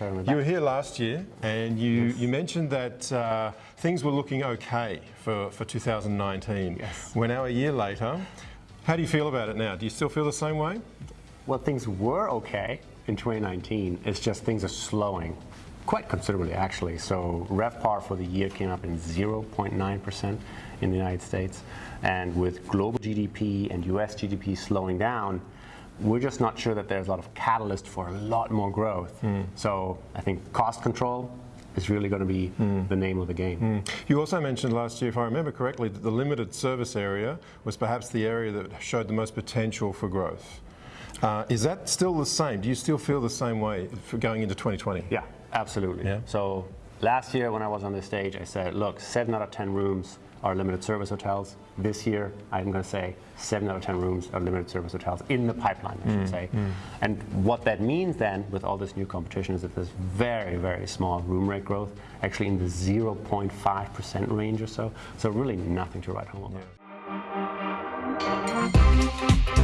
You were here last year and you, you mentioned that uh, things were looking okay for, for 2019. Yes. We're now a year later. How do you feel about it now? Do you still feel the same way? Well, things were okay in 2019. It's just things are slowing quite considerably, actually. So RevPAR for the year came up in 0.9% in the United States. And with global GDP and US GDP slowing down, we're just not sure that there's a lot of catalyst for a lot more growth. Hmm. So I think cost control is really going to be hmm. the name of the game. Hmm. You also mentioned last year, if I remember correctly, that the limited service area was perhaps the area that showed the most potential for growth. Uh, is that still the same? Do you still feel the same way for going into 2020? Yeah, absolutely. Yeah. So Last year when I was on the stage, I said, look, 7 out of 10 rooms are limited service hotels. This year, I'm going to say 7 out of 10 rooms are limited service hotels in the pipeline, I should mm, say. Mm. And what that means then with all this new competition is that there's very, very small room rate growth, actually in the 0.5% range or so. So really nothing to write home about. Yeah.